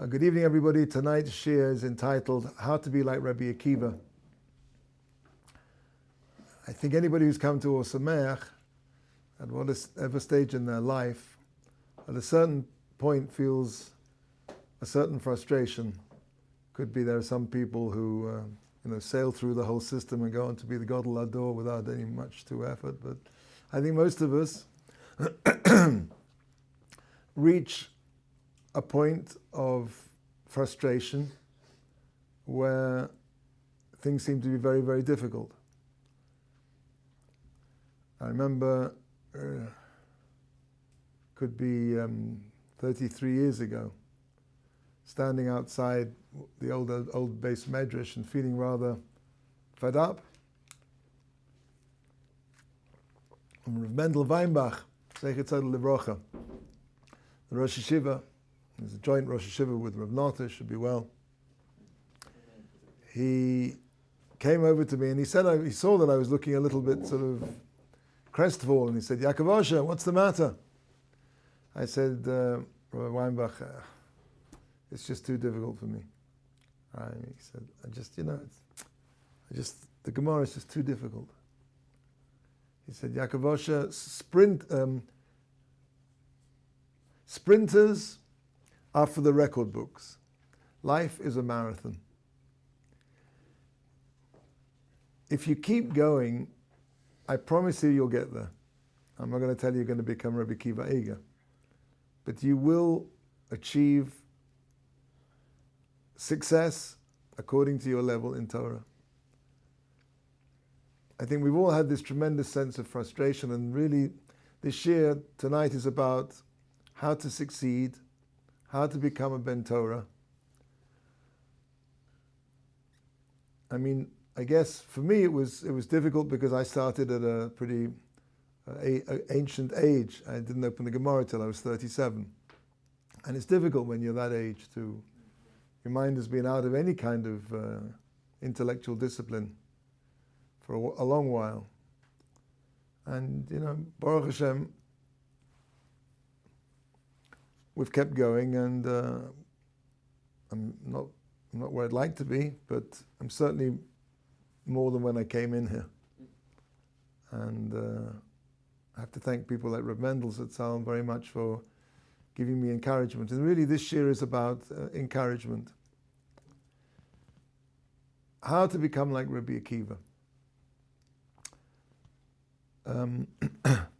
Uh, good evening, everybody. Tonight's shiur is entitled How to Be Like Rabbi Akiva. I think anybody who's come to Ohr Somayach, at whatever stage in their life, at a certain point feels a certain frustration. Could be there are some people who uh, you know sail through the whole system and go on to be the Gadol Hador without any much to effort. But I think most of us reach a point of frustration where things seem to be very, very difficult. I remember, uh, could be um, 33 years ago, standing outside the old old beis medrash and feeling rather fed up. And Rav Mendel Weinbach, Zeichet Tzadel Livrocha, the Rosh HaYeshiva, there's a joint Rosh HaYeshiva with Rav Nota, should be well. He came over to me and he said, I, he saw that I was looking a little bit sort of crestfallen. He said, Yaakov Osher, what's the matter? I said, uh, Weinbach, uh, it's just too difficult for me. Right? He said, I just, you know, I just, the Gemara is just too difficult. He said, Yaakov Osher, sprint, um, sprinters are for the record books. Life is a marathon. If you keep going, I promise you you'll get there. I'm not going to tell you you're going to become Rabbi Akiva Eiger, but you will achieve success according to your level in Torah. I think we've all had this tremendous sense of frustration, and really, this shiur tonight is about how to succeed how to become a Ben Torah. I mean, I guess for me it was it was difficult because I started at a pretty uh, a, a ancient age. I didn't open the Gemara till I was 37, and it's difficult when you're that age to your mind has been out of any kind of uh, intellectual discipline for a, a long while. And you know, Baruch Hashem, we've kept going, and uh, I'm not not where I'd like to be, but I'm certainly more than when I came in here. And uh, I have to thank people like Reb Mendels at Salem very much for giving me encouragement. And really, this shiur is about uh, encouragement. How to become like Rabbi Akiva. Um,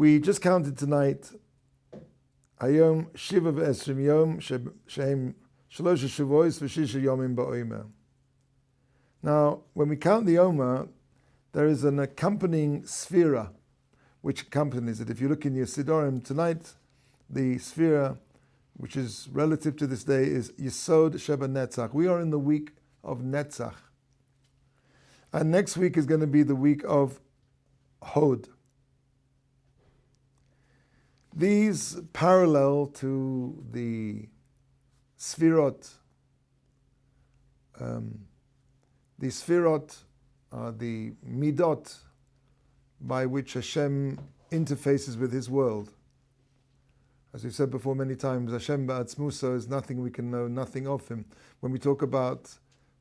We just counted tonight Shiva V'Esrim Yom Shalosh Shavuos V'Shisha Yomim Now, when we count the Omer, there is an accompanying sefira which accompanies it. If you look in your Sidorim tonight, the sefira, which is relative to this day, is Yisod Sheba Netzach. We are in the week of Netzach. And next week is going to be the week of Hod. These parallel to the Sfirot. Um, the Sfirot are the Midot by which Hashem interfaces with His world. As we've said before many times, Hashem Ba'atzmusa is nothing we can know, nothing of Him. When we talk about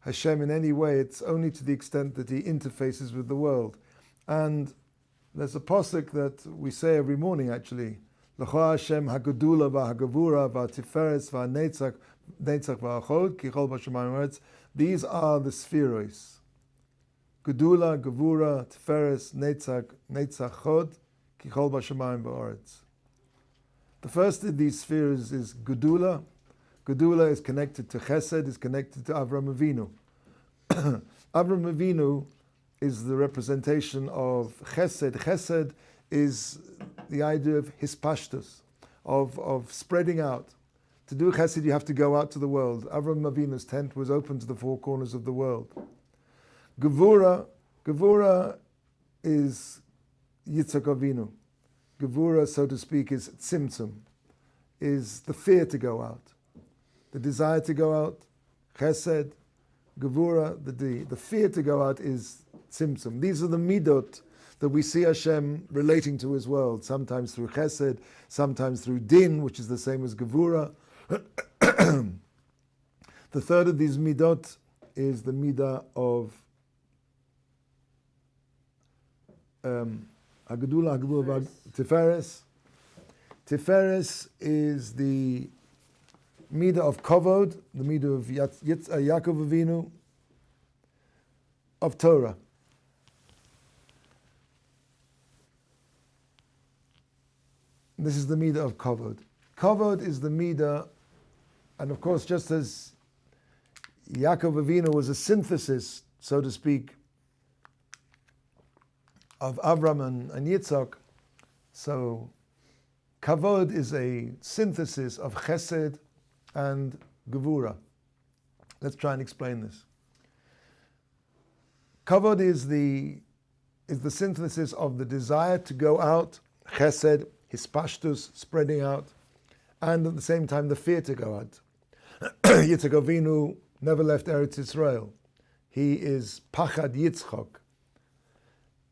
Hashem in any way, it's only to the extent that He interfaces with the world. And there's a posik that we say every morning actually, L'cha Hashem hagedula v'hagavura v'atiferes v'netzach netzach v'achod kichol b'shemayim These are the. Gedula, Gavura, Tiferes, Netzach, Netzach Chod, Kichol Bashamayim Ba'aretz. The first of these spheres is Gedula. Gedula is connected to Chesed, is connected to Avram Avinu. Avram Avinu is the representation of Chesed. Chesed is the idea of hispashtus, of, of spreading out. To do chesed, you have to go out to the world. Avram Avinu's tent was open to the four corners of the world. Gevura, Gevura is Yitzhak Avinu. Gevura, so to speak, is tzimtzum, is the fear to go out, the desire to go out. Chesed, Gevura, the, the, the fear to go out is tzimtzum. These are the midot that we see Hashem relating to His world, sometimes through Chesed, sometimes through Din, which is the same as Gevura. the third of these midot is the midah of um, Agdula, Agdula, Tiferes. Tiferes is the midah of Kovod, the midah of uh, Yaakov Avinu, of Torah. This is the midah of kavod. Kavod is the midah, and of course, just as Yaakov Avinu was a synthesis, so to speak, of Avram and, and Yitzhak, so Kavod is a synthesis of Chesed and Gevura. Let's try and explain this. Kavod is the, is the synthesis of the desire to go out, Chesed, hispashtus, spreading out, and at the same time the fear to go out. Yitzhak Avinu never left Eretz Israel. He is Pachad Yitzchak,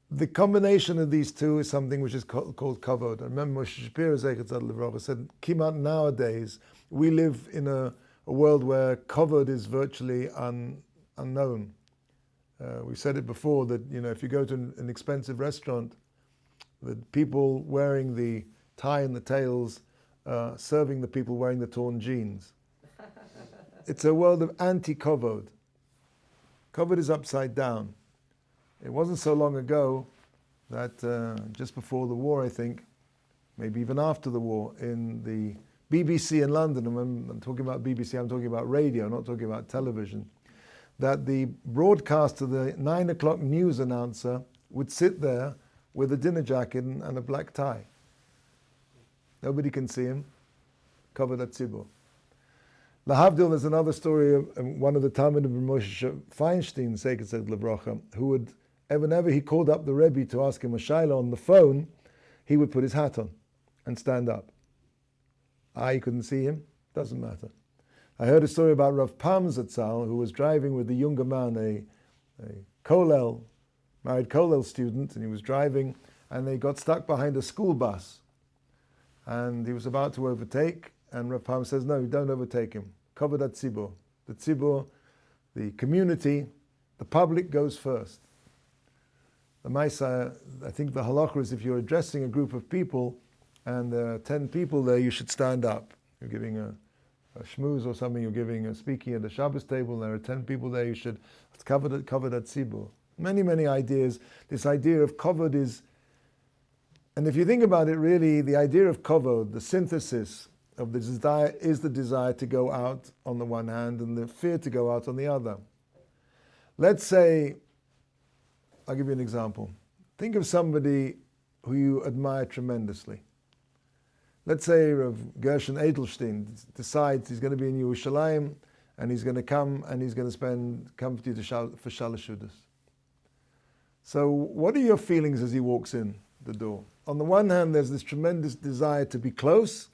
the combination of these two is something which is called, called kavod. I remember Moshe Shapiro said, "Kimat nowadays we live in a, a world where kavod is virtually un, unknown. Uh, we said it before that you know if you go to an, an expensive restaurant, the people wearing the tie and the tails uh, serving the people wearing the torn jeans. it's a world of anti-kavod. Kavod is upside down. It wasn't so long ago that uh, just before the war, I think, maybe even after the war, in the BBC in London, and when I'm talking about BBC, I'm talking about radio, not talking about television, that the broadcaster, the nine o'clock news announcer, would sit there with a dinner jacket and a black tie. Nobody can see him, kavod hatzibur. Lahavdil, there's another story of um, one of the Talmud of Moshe Feinstein, Seketzet Levrocha, who would whenever he called up the Rebbe to ask him a shaila on the phone, he would put his hat on and stand up. I couldn't see him, doesn't matter. I heard a story about Rav Pam Zatzal, who was driving with the younger man, a, a Kolel, married Kolel student, and he was driving, and they got stuck behind a school bus. And he was about to overtake, and Rav Pam says, no, you don't overtake him. Kavod hatzibur. The tzibur, the community, the public goes first the Maisa, I think the halacha is if you're addressing a group of people and there are 10 people there, you should stand up. You're giving a, a shmooze or something, you're giving a speaking at the Shabbos table, and there are 10 people there, you should cover that, cover that. Many, many ideas. This idea of kavod is, and if you think about it, really, the idea of kavod, the synthesis of the desire, is the desire to go out on the one hand and the fear to go out on the other. Let's say I'll give you an example. Think of somebody who you admire tremendously. Let's say Rav Gershon Edelstein decides he's going to be in Yerushalayim and he's going to come and he's going to spend come to you for Shalashudas. So what are your feelings as he walks in the door? On the one hand, there's this tremendous desire to be close.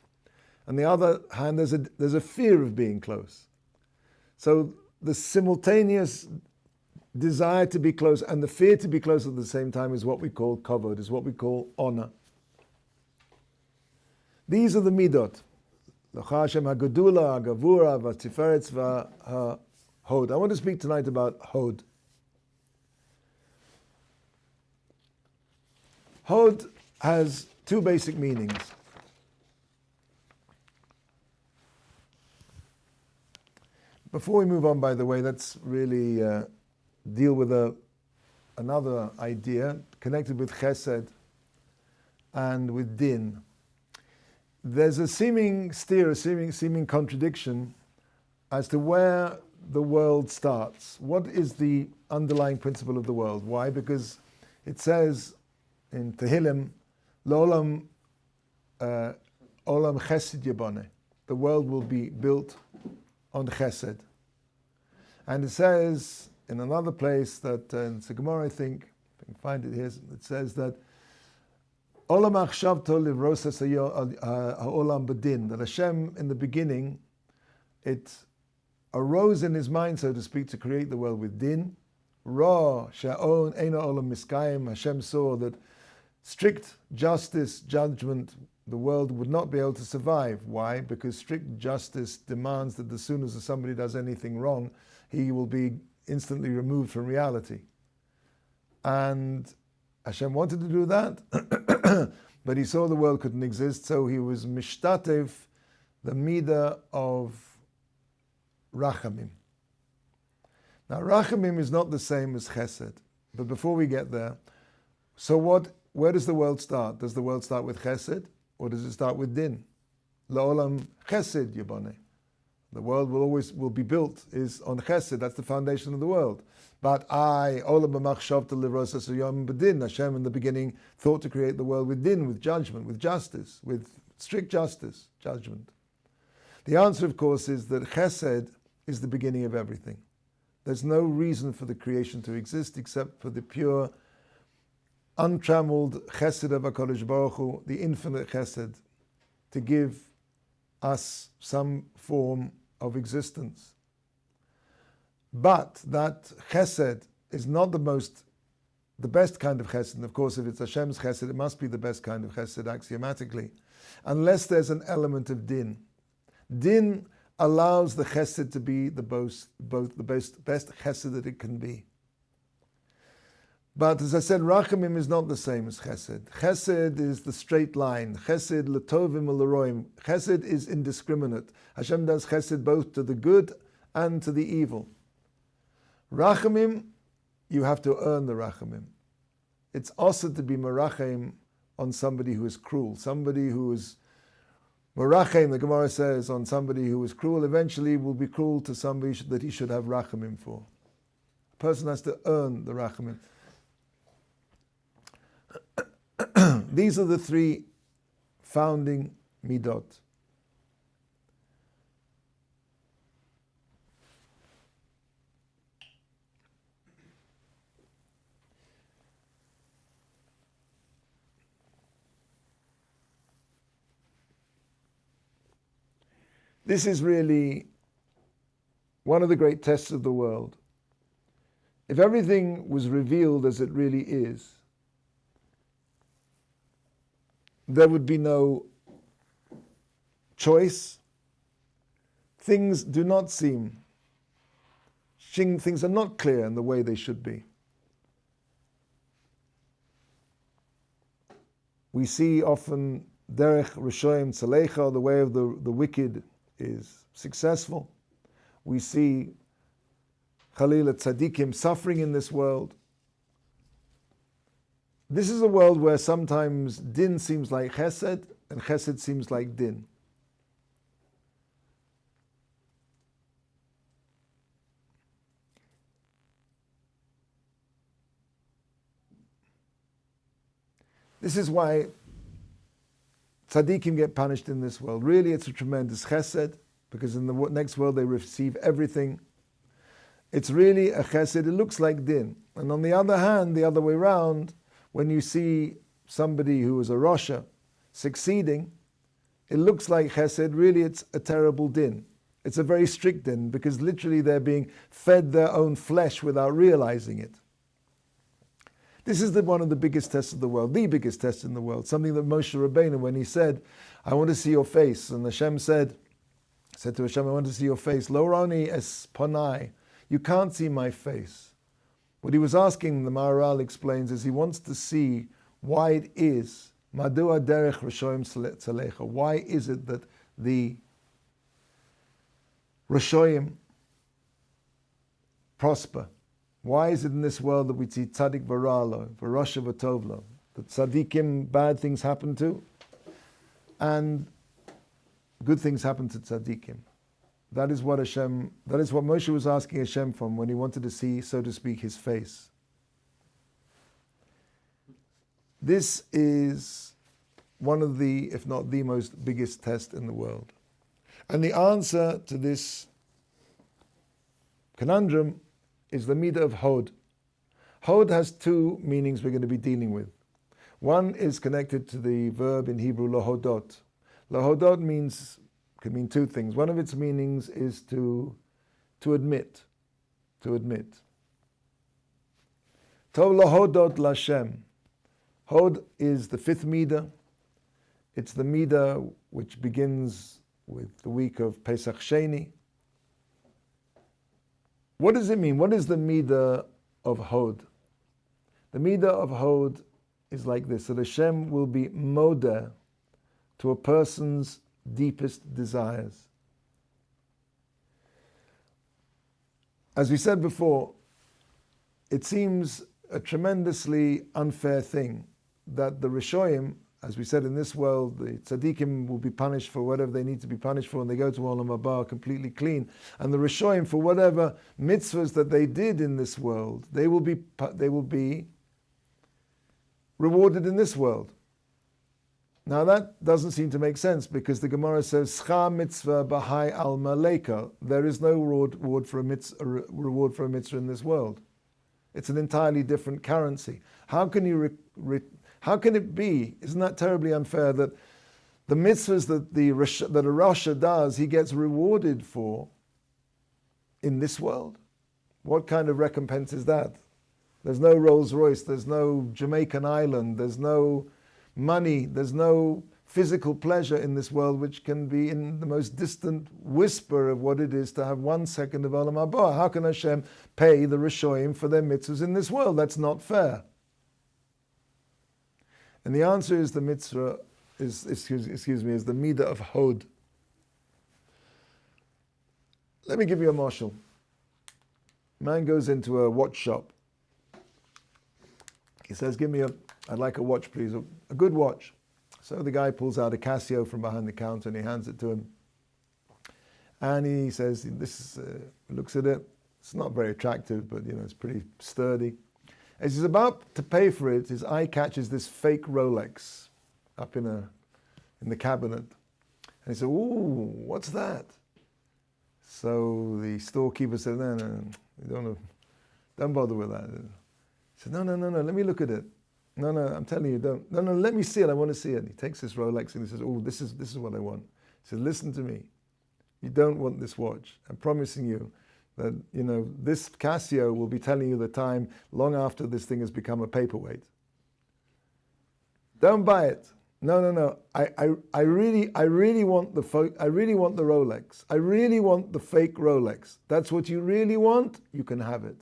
On the other hand, there's a, there's a fear of being close. So the simultaneous desire to be close and the fear to be close at the same time is what we call kavod, is what we call honor. These are the midot. I want to speak tonight about hod. Hod has two basic meanings. Before we move on, by the way, let's really uh, deal with a, another idea connected with chesed and with din. There's a seeming steer, a seeming, seeming contradiction as to where the world starts. What is the underlying principle of the world? Why? Because it says in Tehillim, Lolam uh, Olam Chesed Yabane. The world will be built on Chesed. And it says in another place that uh, in Gemara, I think, if I can find it here, it says that Olam Achshavto Livrosas Olam Badin, that Hashem in the beginning, it arose in his mind, so to speak, to create the world with din, Ra Sha'on Eina Olam Miskayim. Hashem saw that strict justice, judgment, the world would not be able to survive. Why? Because strict justice demands that as soon as somebody does anything wrong, he will be instantly removed from reality. And Hashem wanted to do that, but he saw the world couldn't exist, so he was mishtatev, the midah of rachamim. Now, rachamim is not the same as chesed, but before we get there, so what? Where does the world start? Does the world start with chesed, or does it start with din? Laolam chesed yibane. The world will always will be built is on chesed. That's the foundation of the world. But I, Olam Yom Bedin, Hashem in the beginning thought to create the world with din, with judgment, with justice, with strict justice, judgment. The answer, of course, is that chesed is the beginning of everything. There's no reason for the creation to exist except for the pure, untrammeled chesed of HaKadosh Baruch Hu, the infinite chesed, to give us some form of existence. But that chesed is not the most, the best kind of chesed. And of course, if it's Hashem's chesed, it must be the best kind of chesed axiomatically, unless there's an element of din. Din allows the chesed to be the both, both the best, best chesed that it can be. But as I said, rachamim is not the same as chesed. Chesed is the straight line. Chesed letovim leroim. Chesed is indiscriminate. Hashem does chesed both to the good and to the evil. Rachamim, you have to earn the rachamim. It's also to be marachim on somebody who is cruel, somebody who is marachim. The Gemara says on somebody who is cruel, eventually will be cruel to somebody that he should have rachamim for. A person has to earn the rachamim. These are the three founding midot. This is really one of the great tests of the world. If everything was revealed as it really is, there would be no choice. Things do not seem, things are not clear in the way they should be. We see often derech rishoyim tzalecha, the way of the, the wicked is successful. We see Khalil tzaddikim suffering in this world. This is a world where sometimes din seems like chesed and chesed seems like din. This is why tzaddikim get punished in this world. Really, it's a tremendous chesed because in the next world they receive everything. It's really a chesed. It looks like din. And on the other hand, the other way around, when you see somebody who is a Rasha succeeding, it looks like chesed. Really, it's a terrible din. It's a very strict din because literally they're being fed their own flesh without realizing it. This is the, one of the biggest tests of the world, the biggest test in the world. Something that Moshe Rabbeinu, when he said, I want to see your face, and Hashem said, said to Hashem, I want to see your face. Lo rani es panai. You can't see my face. What he was asking, the Maharal explains, is he wants to see why it is, madua derech rashoim tzalecha. Why is it that the rashoim prosper? Why is it in this world that we see tzaddik varalo, varosha vatovlo, that tzaddikim bad things happen to, and good things happen to tzaddikim? That is what Hashem, that is what Moshe was asking Hashem from when he wanted to see, so to speak, his face. This is one of the, if not the most biggest test in the world. And the answer to this conundrum is the midah of Hod. Hod has two meanings we're going to be dealing with. One is connected to the verb in Hebrew lahodot. Lahodot means can mean two things. One of its meanings is to to admit, to admit. Tov lahodot lashem. Hod is the fifth midah. It's the midah which begins with the week of Pesach Sheni. What does it mean? What is the midah of Hod? The midah of Hod is like this: that Hashem will be moda to a person's deepest desires. As we said before, it seems a tremendously unfair thing that the Rishoyim, as we said in this world, the tzaddikim will be punished for whatever they need to be punished for, and they go to Olam Haba completely clean. And the Rishoyim, for whatever mitzvahs that they did in this world, they will be they will be rewarded in this world. Now that doesn't seem to make sense because the Gemara says Scha mitzvah bahai al maleka. There is no reward for a mitzvah, reward for a mitzvah in this world. It's an entirely different currency. How can you? Re, re, how can it be? Isn't that terribly unfair that the mitzvahs that the that a rasha does, he gets rewarded for in this world? What kind of recompense is that? There's no Rolls Royce. There's no Jamaican island. There's no money, there's no physical pleasure in this world which can be in the most distant whisper of what it is to have one second of Olam Haba. How can Hashem pay the Rishoim for their mitzvahs in this world? That's not fair. And the answer is the mitzvah is excuse, excuse me is the midah of hod. Let me give you a mashal. Man goes into a watch shop. He says, "Give me a I'd like a watch, please, a, good watch. So the guy pulls out a Casio from behind the counter and he hands it to him. And he says, "This is, uh, looks at it. It's not very attractive, but you know it's pretty sturdy." As he's about to pay for it, his eye catches this fake Rolex up in a in the cabinet, and he said, "Ooh, what's that?" So the storekeeper said, "No, no, no don't, don't bother with that." He said, "No, no, no, no. Let me look at it." No, no, I'm telling you, don't. No, no, let me see it. I want to see it. He takes this Rolex and he says, Oh, this is, this is what I want. He says, Listen to me. You don't want this watch. I'm promising you that, you know, this Casio will be telling you the time long after this thing has become a paperweight. Don't buy it. No, no, no. I, I, I really, I really want the fo- I really want the Rolex. I really want the fake Rolex. That's what you really want. You can have it.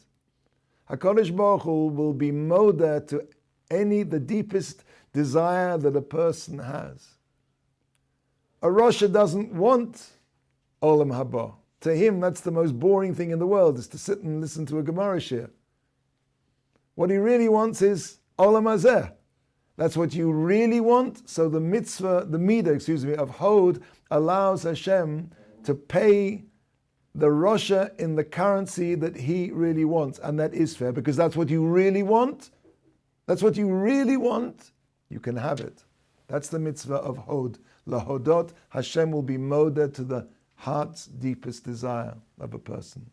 Hakadosh Baruch Hu will be moda to any, the deepest desire that a person has. A rasha doesn't want Olam Haba. To him, that's the most boring thing in the world, is to sit and listen to a Gemara shiur. What he really wants is Olam Hazeh. That's what you really want. So the mitzvah, the midah, excuse me, of Hod allows Hashem to pay the rasha in the currency that he really wants. And that is fair because that's what you really want that's what you really want, you can have it. That's the mitzvah of Hod. Lahodot, Hashem will be moda to the heart's deepest desire of a person.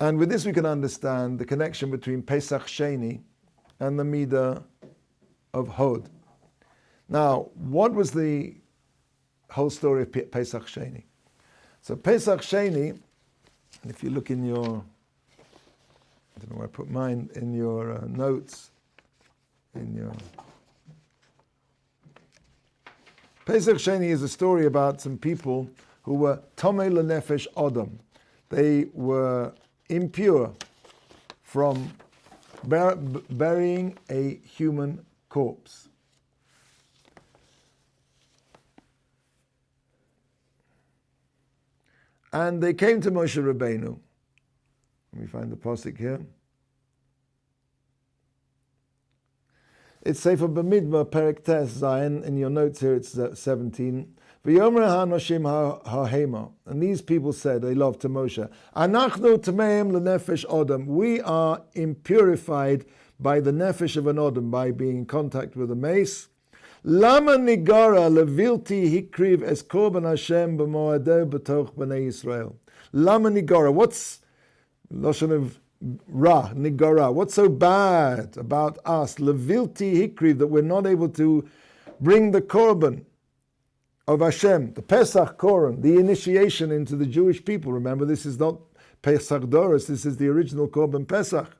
And with this, we can understand the connection between Pesach Sheni and the Midah of Hod. Now, what was the whole story of Pesach Sheni? So, Pesach Sheni, and if you look in your I don't know where I put mine in your uh, notes, in your. Pesach Sheni is a story about some people who were Tomei Lenefesh Odom. They were impure from bur- burying a human corpse. And they came to Moshe Rabbeinu let me find the posik here. It's Sefer Bamidbar Perek Tes Zion. In your notes here, it's uh, 17. And these people said, they love to Moshe, Anachnu tameim lenefesh. We are impurified by the nefesh of an odom, by being in contact with a meis. Lama nigara levilti hikriv es korban Hashem b'moadeh b'toch b'nei Yisrael. Lama nigara. What's Lashon of Ra, Nigara. What's so bad about us, Levilti Hikri, that we're not able to bring the Korban of Hashem, the Pesach Korban, the initiation into the Jewish people? Remember, this is not Pesach Doros, this is the original Korban Pesach.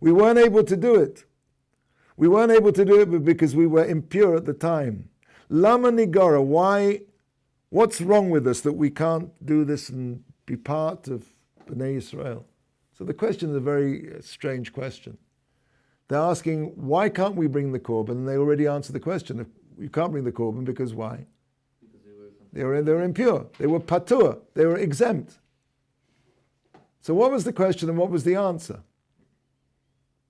We weren't able to do it. We weren't able to do it because we were impure at the time. Lama Nigara, why, what's wrong with us that we can't do this and be part of Bnei Israel? So the question is a very uh, strange question. They're asking, why can't we bring the Korban? And they already answered the question. You can't bring the Korban because why? Because they, were they were impure. They were patur. They were exempt. So what was the question and what was the answer?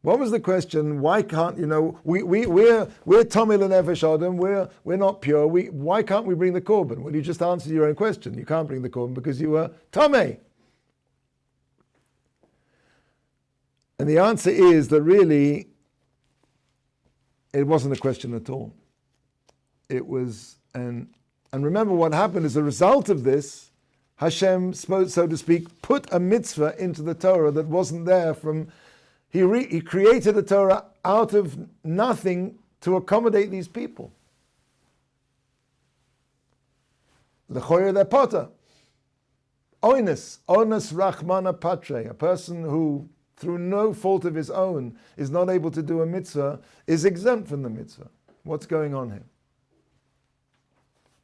What was the question? Why can't you know we we we're we're Tomil and Nefesh Adam. We're we're not pure. We why can't we bring the korban? Well, you just answered your own question. You can't bring the korban because you were Tomei. And the answer is that really it wasn't a question at all. It was and and remember what happened as a result of this. Hashem, spoke so to speak, put a mitzvah into the Torah that wasn't there from he, re- he created the Torah out of nothing to accommodate these people. Lechoyer their potter. Oinus, onus rachmana patre, a person who, through no fault of his own, is not able to do a mitzvah, is exempt from the mitzvah. What's going on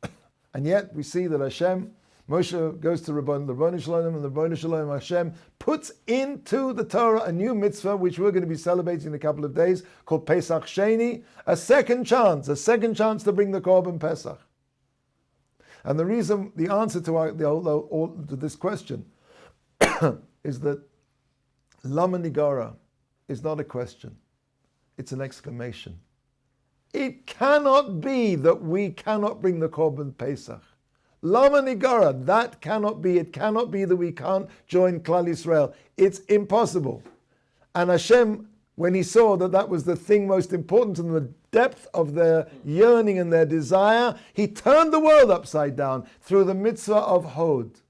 here? and yet we see that Hashem Moshe goes to Rabban, Rabban Shalom, and the Rabban Shalom Hashem puts into the Torah a new mitzvah, which we're going to be celebrating in a couple of days, called Pesach Sheni, a second chance, a second chance to bring the Korban Pesach. And the reason, the answer to, our, the, to this question is that Lama Nigara is not a question, it's an exclamation. It cannot be that we cannot bring the Korban Pesach. Lama Nigara, that cannot be. It cannot be that we can't join Klal Israel. It's impossible. And Hashem, when he saw that that was the thing most important in the depth of their yearning and their desire, he turned the world upside down through the mitzvah of Hod.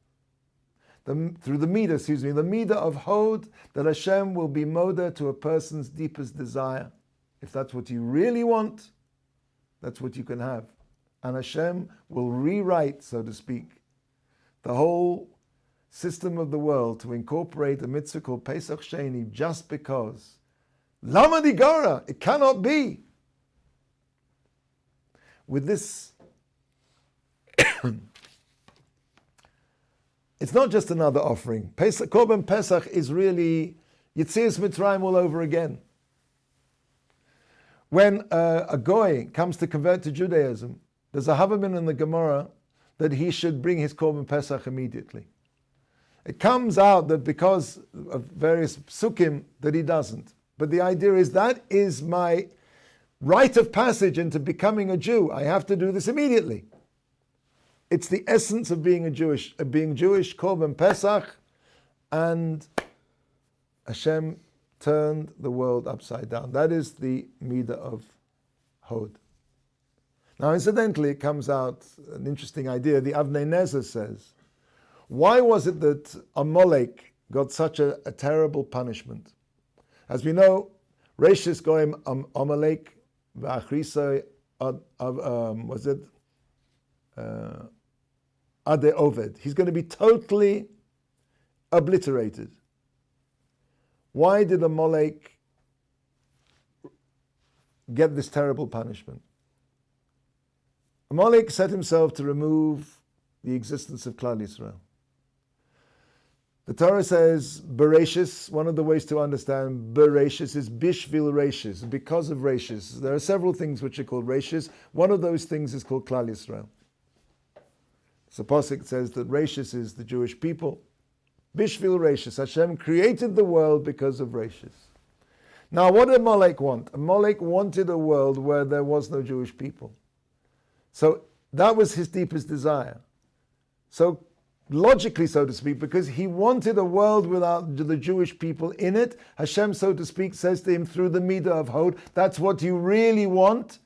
The, through the midah, excuse me, the midah of Hod, that Hashem will be moda to a person's deepest desire. If that's what you really want, that's what you can have and Hashem will rewrite, so to speak, the whole system of the world to incorporate a mitzvah called Pesach Sheni just because. Lama Digara, it cannot be. With this, it's not just another offering. Pesach, Korban Pesach is really Yitzias Mitzrayim all over again. When uh, a goy comes to convert to Judaism, there's a Havamin in the Gemara that he should bring his Korban Pesach immediately. It comes out that because of various psukim that he doesn't. But the idea is that is my rite of passage into becoming a Jew. I have to do this immediately. It's the essence of being a Jewish, of being Jewish, Korban Pesach, and Hashem turned the world upside down. That is the midah of Hod. Now, incidentally, it comes out an interesting idea. The Avnei Nezer says, why was it that Amalek got such a, a terrible punishment? As we know, Rashis Goim Amalek V'achrisa um, was it uh, Ade Oved. He's going to be totally obliterated. Why did the Amalek get this terrible punishment? Amalek set himself to remove the existence of Klal Yisrael. The Torah says Bereshis, one of the ways to understand Bereshis is Bishvil Reshis, because of Reshis. There are several things which are called Reshis. One of those things is called Klal Yisrael. So Posik says that Reshis is the Jewish people. Bishvil Reshis, Hashem created the world because of Reshis. Now, what did Amalek want? Amalek wanted a world where there was no Jewish people. So that was his deepest desire. So logically, so to speak, because he wanted a world without the Jewish people in it, Hashem, so to speak, says to him through the midah of Hod, that's what you really want.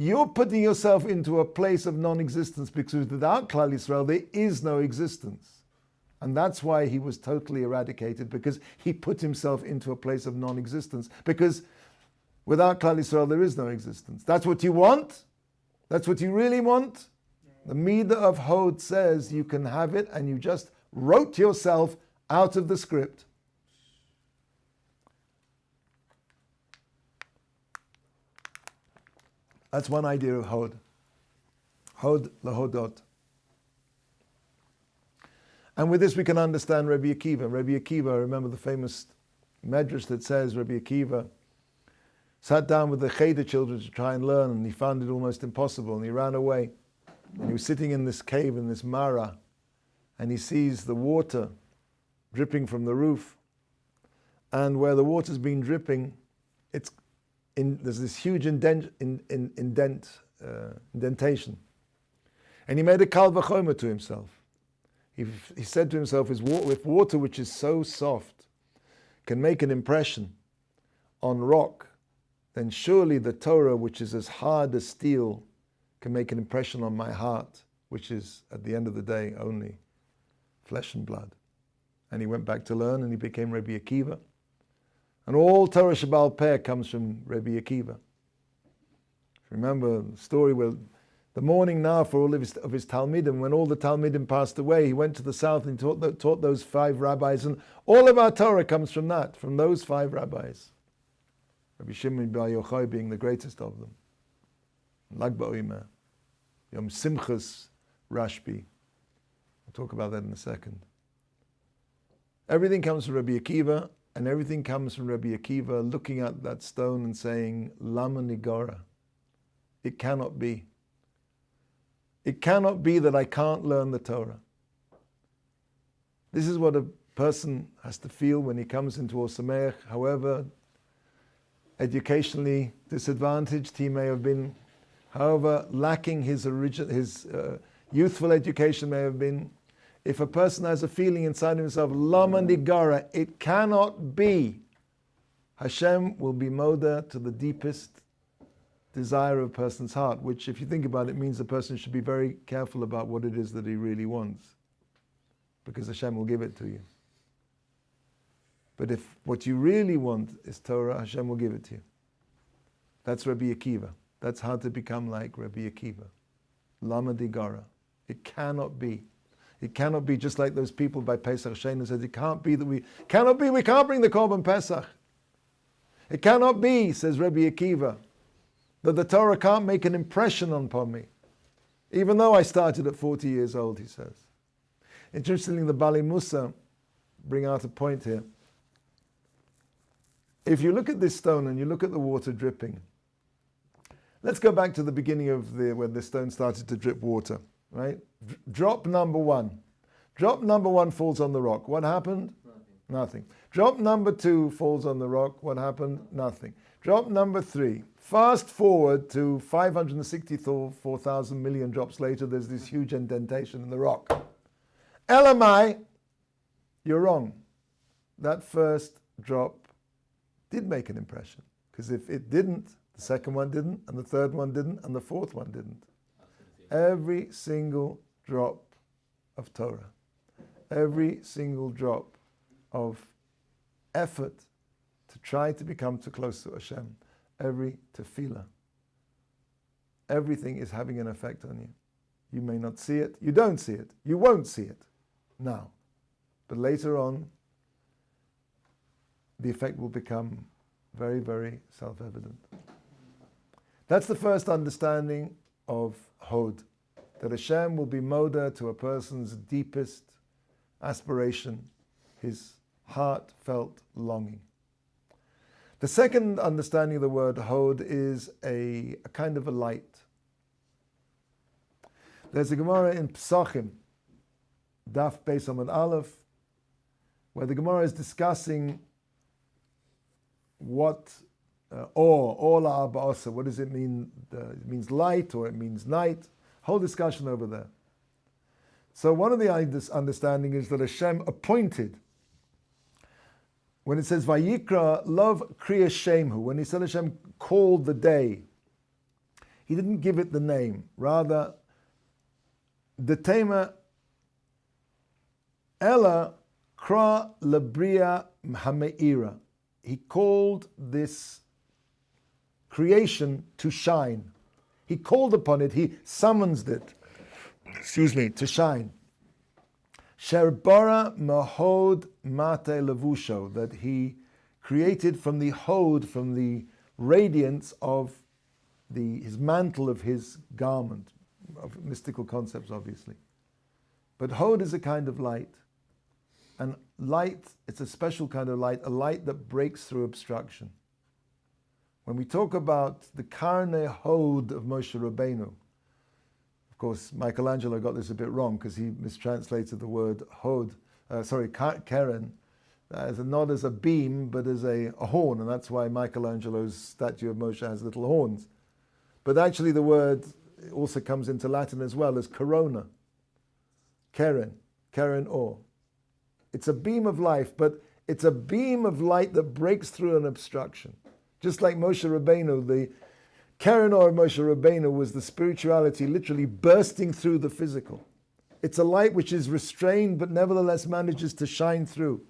You're putting yourself into a place of non-existence because without Klal Yisrael, there is no existence. And that's why he was totally eradicated, because he put himself into a place of non-existence. Because without Klal Yisrael, there is no existence. That's what you want. That's what you really want? The Midah of Hod says you can have it and you just wrote yourself out of the script. That's one idea of Hod. Hod lahodot. And with this we can understand Rabbi Akiva. Rabbi Akiva, remember the famous medrash that says Rabbi Akiva sat down with the Cheder children to try and learn, and he found it almost impossible, and he ran away. And he was sitting in this cave, in this Mara, and he sees the water dripping from the roof. And where the water's been dripping, it's in, there's this huge indent, in, in, indent uh, indentation. And he made a kal vachomer to himself. He, he said to himself, if water which is so soft can make an impression on rock, then surely the Torah, which is as hard as steel, can make an impression on my heart, which is at the end of the day only flesh and blood. And he went back to learn and he became Rabbi Akiva. And all Torah Shabbal Peh comes from Rabbi Akiva. Remember the story where the morning now for all of his, of his Talmidim, when all the Talmidim passed away, he went to the south and taught, the, taught those five rabbis, and all of our Torah comes from that, from those five rabbis. Rabbi Shimon Bar Yochai being the greatest of them. Lag BaOmer, Yom Simchas, Rashbi. I'll talk about that in a second. Everything comes from Rabbi Akiva, and everything comes from Rabbi Akiva looking at that stone and saying, Lama Nigara. It cannot be. It cannot be that I can't learn the Torah. This is what a person has to feel when he comes into Ohr however educationally disadvantaged he may have been, however lacking his, origin, his uh, youthful education may have been. If a person has a feeling inside himself, Lama Nigara, it cannot be, Hashem will be moda to the deepest desire of a person's heart, which, if you think about it, means the person should be very careful about what it is that he really wants, because Hashem will give it to you. But if what you really want is Torah, Hashem will give it to you. That's Rabbi Akiva. That's how to become like Rabbi Akiva. Lama Digara. It cannot be. It cannot be just like those people by Pesach Shena says, it can't be that we, cannot be, we can't bring the Korban Pesach. It cannot be, says Rabbi Akiva, that the Torah can't make an impression upon me, even though I started at 40 years old, he says. Interestingly, the Baalei Mussar bring out a point here. If you look at this stone and you look at the water dripping, let's go back to the beginning of the when the stone started to drip water, right? Drop number one. Drop number one falls on the rock. What happened? Nothing. Nothing. Drop number two falls on the rock. What happened? Nothing. Drop number three Fast forward to 564,000 million drops later, there's this huge indentation in the rock. LMI, you're wrong. That first drop did make an impression. Because if it didn't, the second one didn't, and the third one didn't, and the fourth one didn't. Every single drop of Torah, every single drop of effort to try to become too close to Hashem every tefillah. Everything is having an effect on you. You may not see it, you don't see it, you won't see it now. But later on, the effect will become very, very self evident. That's the first understanding of Hod, that Hashem will be moda to a person's deepest aspiration, his heartfelt longing. The second understanding of the word hod is a, a kind of a light. There's a Gemara in Psachim, Daf Beis Amud Aleph, where the Gemara is discussing what uh, or ola ba'asa, what does it mean? It means light or it means night. Whole discussion over there. So one of the understanding is that Hashem appointed when it says Vayikra, love Kriya Shemhu, when he said Hashem called the day, he didn't give it the name. Rather, the tema Ella Kra Labria Hameira. He called this creation to shine. He called upon it, he summons it, excuse me, to shine. Sherbara mahod mate levusho, that he created from the hod, from the radiance of the, his mantle of his garment, of mystical concepts, obviously. But hod is a kind of light. And light, it's a special kind of light, a light that breaks through obstruction. When we talk about the karne hod of Moshe Rabbeinu, of course, Michelangelo got this a bit wrong because he mistranslated the word hod, uh, sorry, keren, as a, not as a beam, but as a, a horn, and that's why Michelangelo's statue of Moshe has little horns. But actually, the word also comes into Latin as well as corona, keren, keren or. It's a beam of life, but it's a beam of light that breaks through an obstruction. Just like Moshe Rabbeinu, the Keren or Moshe Rabbeinu was the spirituality literally bursting through the physical. It's a light which is restrained but nevertheless manages to shine through.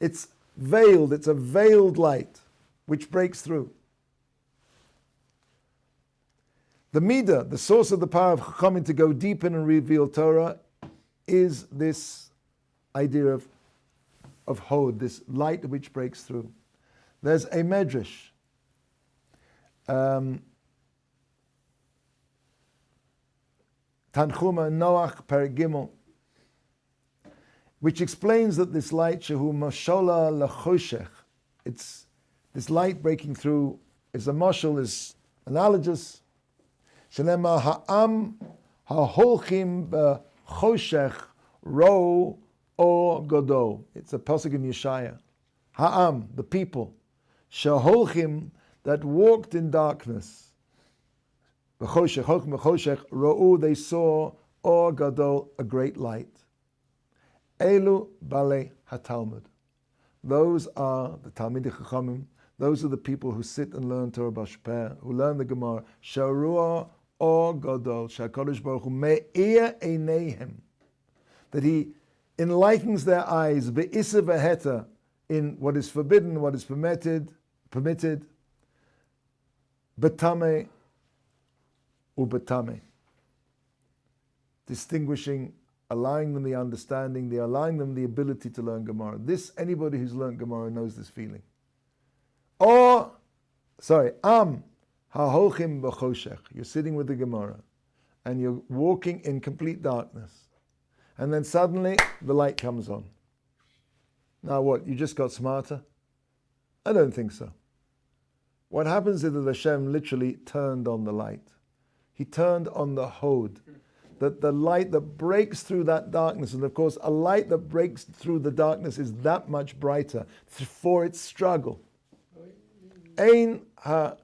It's veiled, it's a veiled light which breaks through. The Midah, the source of the power of Chachamim to go deep in and reveal Torah, is this idea of, of Hod, this light which breaks through. There's a medrash um, Tanchuma Noach Perigimel, which explains that this light, Shehu Mashola Lachoshech, it's this light breaking through is a mashal, is analogous. Shalema Ha'am Ha'holchim Choshech Ro O Godo. It's a pasuk in Yeshaya. Ha'am, the people. Shaholchim that walked in darkness. Ra'u, they saw Or Gadol, a great light. Elu Baalei HaTalmud. Those are the Talmidei Chachamim. Those are the people who sit and learn Torah Bashper, who learn the Gemara. Sharua Or Gadol, Shakadosh Baruch Hu Me'ir Eineihem. That he enlightens their eyes, Be'isa Veheta, in what is forbidden, what is permitted, permitted, Betame ubetame. Distinguishing, allowing them the understanding, the allowing them the ability to learn Gemara. This, anybody who's learned Gemara knows this feeling. Or, sorry, am hahochim b'choshech. You're sitting with the Gemara and you're walking in complete darkness. And then suddenly the light comes on. Now what? You just got smarter? I don't think so. What happens is that Hashem literally turned on the light. He turned on the Hod, that the light that breaks through that darkness. And of course, a light that breaks through the darkness is that much brighter for its struggle. Ein ha,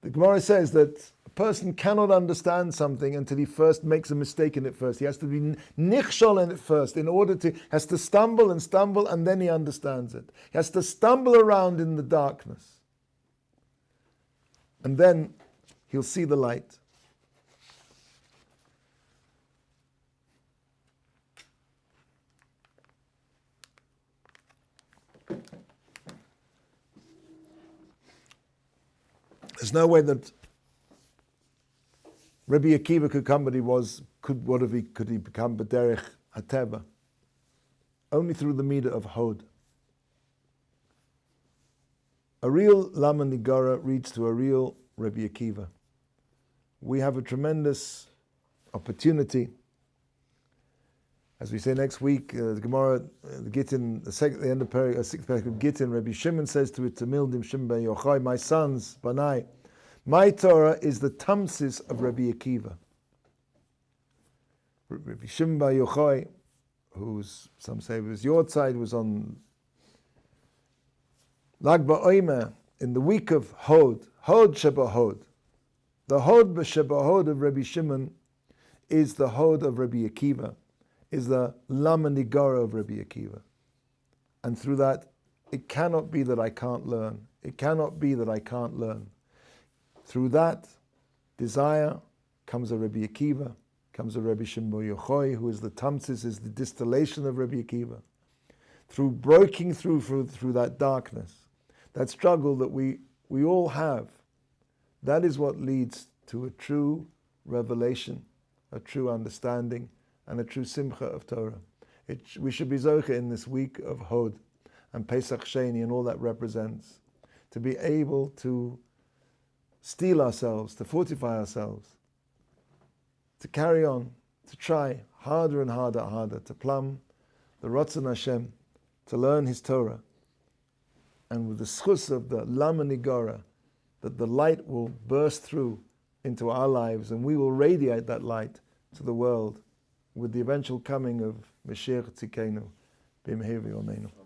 the Gemara says that a person cannot understand something until he first makes a mistake in it first. He has to be nichshol in it first in order to, has to stumble and stumble and then he understands it. He has to stumble around in the darkness and then he'll see the light. There's no way that Rabbi Akiva could come, but he was, could, what if he, could he become B'derech Hateva? Only through the Midah of Hod. A real Lama Nigara reads to a real Rabbi Akiva. We have a tremendous opportunity. As we say next week, uh, the Gemara, uh, the Gittin, the, second, the end of Peri, uh, sixth paragraph of Gittin, Rabbi Shimon says to it, Tamildim Shimon ben Yochai, my sons, Banai, my Torah is the Tamsis of Rabbi Akiva. Rabbi Shimon ben Yochai, who's, some say was your side, was on Lag BaOmer in the week of Hod, Hod Shebahod. The Hod Shebahod of Rabbi Shimon is the Hod of Rabbi Akiva, is the Lama Nigara of Rabbi Akiva. And through that, it cannot be that I can't learn. It cannot be that I can't learn. Through that desire comes a Rabbi Akiva, comes a Rabbi Shimon Yochai, who is the Tamsis, is the distillation of Rabbi Akiva. Through breaking through, through, through that darkness, that struggle that we, we all have, that is what leads to a true revelation, a true understanding, and a true simcha of Torah. It, we should be Zocha in this week of Hod and Pesach Sheni and all that represents, to be able to steel ourselves, to fortify ourselves, to carry on, to try harder and harder, harder, to plumb the Ratzon Hashem, to learn His Torah, and with the schus of the Lama Nigara, that the light will burst through into our lives and we will radiate that light to the world with the eventual coming of Mashiach Tzidkeinu, B'mehir Yomenu.